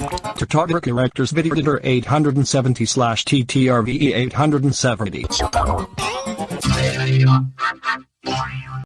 Tatarka Directors Video Editor 870 TTRVE 870